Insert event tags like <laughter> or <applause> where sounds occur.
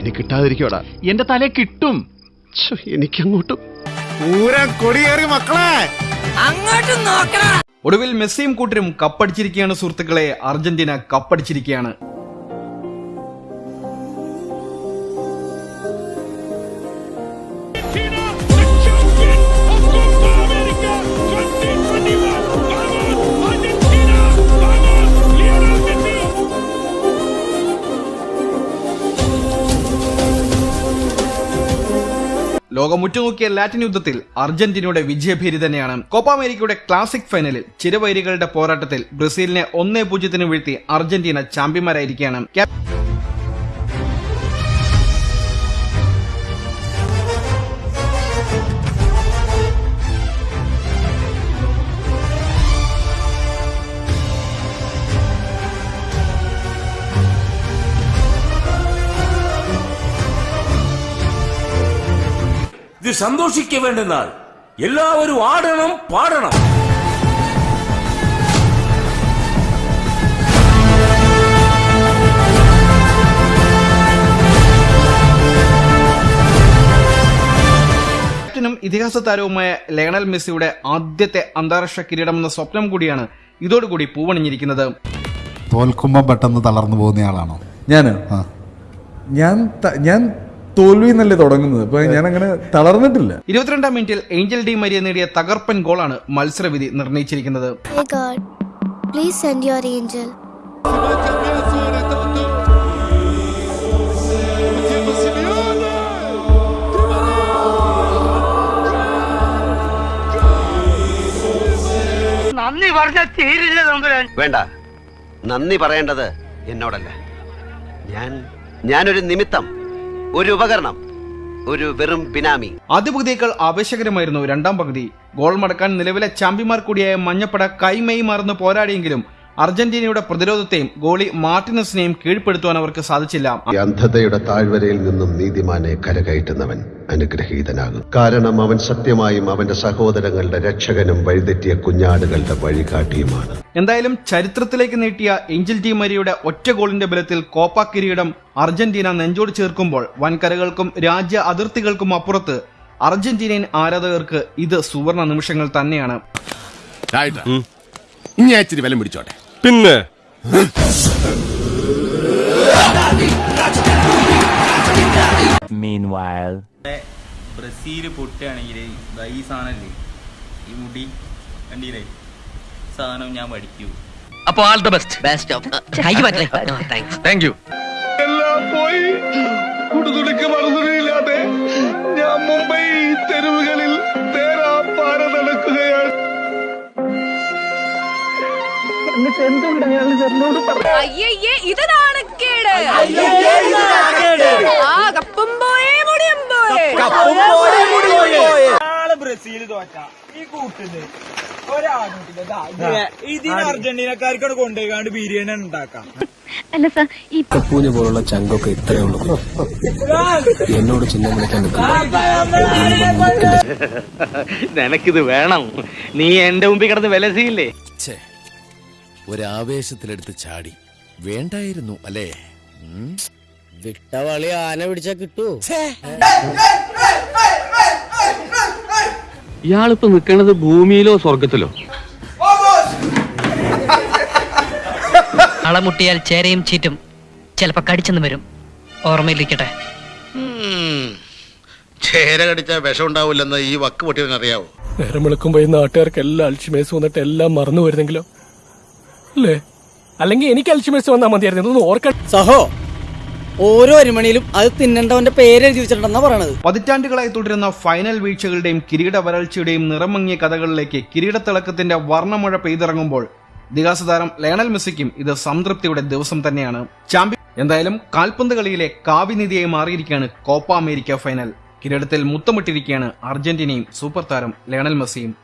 ഇനി കിട്ടാതിരിക്കോടാ എന്റെ തല കിട്ടും. ഛെ, എനിക്കങ്ങോട്ടും. പൂരം കൊടിയേറി മക്കളെ. ഒടുവിൽ മെസ്സിയും കൂട്ടരും കപ്പടിച്ചിരിക്കുകയാണ് സുഹൃത്തുക്കളെ. അർജന്റീന കപ്പടിച്ചിരിക്കുകയാണ്. ലോകം ഉറ്റുനോക്കിയ ലാറ്റിൻ യുദ്ധത്തിൽ അർജന്റീനയുടെ വിജയഭേരി തന്നെയാണ്. കോപ്പ അമേരിക്കയുടെ ക്ലാസിക് ഫൈനലിൽ ചിരവൈരികളുടെ പോരാട്ടത്തിൽ ബ്രസീലിനെ ഒന്നേ പൂജ്യത്തിന് വീഴ്ത്തി അർജന്റീന ചാമ്പ്യന്മാരായിരിക്കുകയാണ്. ഇത് സന്തോഷിക്ക വേണ്ടെന്നാൽ എല്ലാവരും ആടണം പാടണം. ക്യാപ്റ്റനും ഇതിഹാസ താരവുമായ ലയണൽ മെസ്സിയുടെ ആദ്യത്തെ അന്താരാഷ്ട്ര കിരീടം എന്ന സ്വപ്നം കൂടിയാണ് ഇതോടുകൂടി പൂവണിഞ്ഞിരിക്കുന്നത്. തോൽക്കുമ്പോൾ പെട്ടെന്ന് തളർന്നു പോകുന്നയാളാണോ ഞാൻ? ആ. ഞാൻ ഞാൻ തോൽവി എന്നല്ലേ തുടങ്ങുന്നത്? അപ്പൊ ഞാൻ അങ്ങനെ തളർന്നിട്ടില്ല. ഇരുപത്തിരണ്ടാം മിനിറ്റിൽ ഏഞ്ചൽ ഡി മരിയ നേടിയ തകർപ്പൻ ഗോളാണ് മത്സരവിധി നിർണയിച്ചിരിക്കുന്നത്. Your angel. please send തീരില്ല തമ്പുരാൻ. വേണ്ട. നന്ദി പറയേണ്ടത് എന്നോടല്ല. ഞാൻ ഞാനൊരു നിമിത്തം ഒരു ഉപകരണം ഒരു വെറും ബിനാമി. ആദ്യ പകുതിയേക്കാൾ ആവേശകരമായിരുന്നു രണ്ടാം പകുതി. ഗോൾ മടക്കാൻ നിലവിലെ ചാമ്പ്യന്മാർ കൂടിയായ മഞ്ഞപ്പട കൈമയി മറന്ന് പോരാടിയെങ്കിലും അർജന്റീനയുടെ പ്രതിരോധത്തെയും ഗോളി മാർട്ടിനസിനെയും കീഴ്പ്പെടുത്തുവാൻ അവർക്ക് സാധിച്ചില്ല. അന്ധതയുടെ താഴ്വരയിൽ നിന്നും നീതിമാനെ കരകയറ്റുന്നവൻ അനുഗ്രഹീതനാകും കാരണം അവൻ സത്യമായും അവന്റെ സഹോദരങ്ങളുടെ രക്ഷകനും വഴിതെറ്റിയ കുഞ്ഞാടുകളുടെ വഴികാട്ടിയുമാണ്. എന്തായാലും ചരിത്രത്തിലേക്ക് നീട്ടിയ ഏഞ്ചൽ ഡി മരിയുടെ ഒറ്റ ഗോളിന്റെ ബലത്തിൽ കോപ്പ കിരീടം അർജന്റീന നെഞ്ചോട് ചേർക്കുമ്പോൾ വൻകരകൾക്കും രാജ്യ അതിർത്തികൾക്കും അപ്പുറത്ത് അർജന്റീനിയൻ ആരാധകർക്ക് ഇത് സുവർണ നിമിഷങ്ങൾ തന്നെയാണ്. ഇനി ഇച്ചിരി വിലം പിടിച്ചോട്ടെ. പിന്നെ? ബ്രസീൽ പൊട്ടുകയാണെങ്കിൽ ഈ സാധനല്ലേ? ഈ മുടി കണ്ടീലേ സാധനം ഞാൻ പഠിക്കൂ അപ്പൊ all the best best of thank you എല്ലാം പോയി. കുടുതുടിക്ക് മറുതുണിയില്ലാതെ ഞാൻ മുംബൈ തെരുവുകളിൽ അയ്യയ്യേ ഇത് നാണക്കേട് ആ കപ്പും പോയേ മുടിയും പോയേ. നാളെ ബ്രസീൽ തോറ്റ. ഈ കൂട്ടിൽ ഇതിന് കൊണ്ടുപോയിക്കാണ്ട് ബിരിയാണി ഉണ്ടാക്കാം. അല്ല സാർ ഈ പൂഞ്ഞ പോലുള്ള ചങ്കൊക്കെ ഇത്രയേ ഉള്ളൂ. എന്നോട് ചിഹ്നം വിളിക്കാൻ <laughs> നിനക്കിത് വേണം. നീ എന്റെ മുമ്പിൽ കിടന്ന് വിലസിയില്ലേ? ഒരാവേശത്തിലെടുത്ത് ചാടി. വേണ്ടായിരുന്നു അല്ലേ? വിട്ടവളി ആന പിടിച്ചാ കിട്ടൂ. ഇയാളിപ്പോ നിക്കണത് ഭൂമിയിലോ സ്വർഗത്തിലോ? അളമുട്ടിയാൽ ചേരയും ചീറ്റും ചിലപ്പോ കടിച്ചെന്ന് വരും. ഓർമ്മയിലിരിക്കട്ടെ. ചേര കടിച്ച വിഷം ഉണ്ടാവില്ലെന്ന് ഈ വക്ക് പൊട്ടിയവനറിയാവോ? നേരം വിളിക്കുമ്പോ ഈ നാട്ടുകാർക്ക് എല്ലാം അൽഷിമേസ് വന്നിട്ട് എല്ലാം മറന്നു വരുന്നെങ്കിലോ അല്ലേ? അല്ലെങ്കിൽ എനിക്ക് അൽഷിമേഴ്സ് വന്നാൽ മതിയായിരുന്നു. ഇതൊന്നും ഓർക്കാൻ സഹോ ഓരോ അരിമണിയിലും അത് തിന്നണ്ടവന്റെ പേര് എഴുതി വെച്ചിട്ടുണ്ടെന്നാ പറയണത്. പതിറ്റാണ്ടുകളായി തുടരുന്ന ഫൈനൽ വീഴ്ചകളുടെയും കിരീട വരൾച്ചയുടെയും നിറമങ്ങിയ കഥകളിലേക്ക് കിരീടത്തിളക്കത്തിന്റെ വർണമഴ പെയ്തിറങ്ങുമ്പോൾ ഇതിഹാസ താരം ലയണൽ മെസ്സിക്കും ഇത് സംതൃപ്തിയുടെ ദിവസം തന്നെയാണ്. ചാമ്പ്യൻ എന്തായാലും കാൽപന്ത് കളിയിലെ കാവ്യനിധിയായി മാറിയിരിക്കുകയാണ് കോപ്പ അമേരിക്ക ഫൈനൽ. കിരീടത്തിൽ മുത്തമിട്ടിരിക്കുകയാണ് അർജന്റീനയും സൂപ്പർ താരം ലയണൽ മെസ്സിയും.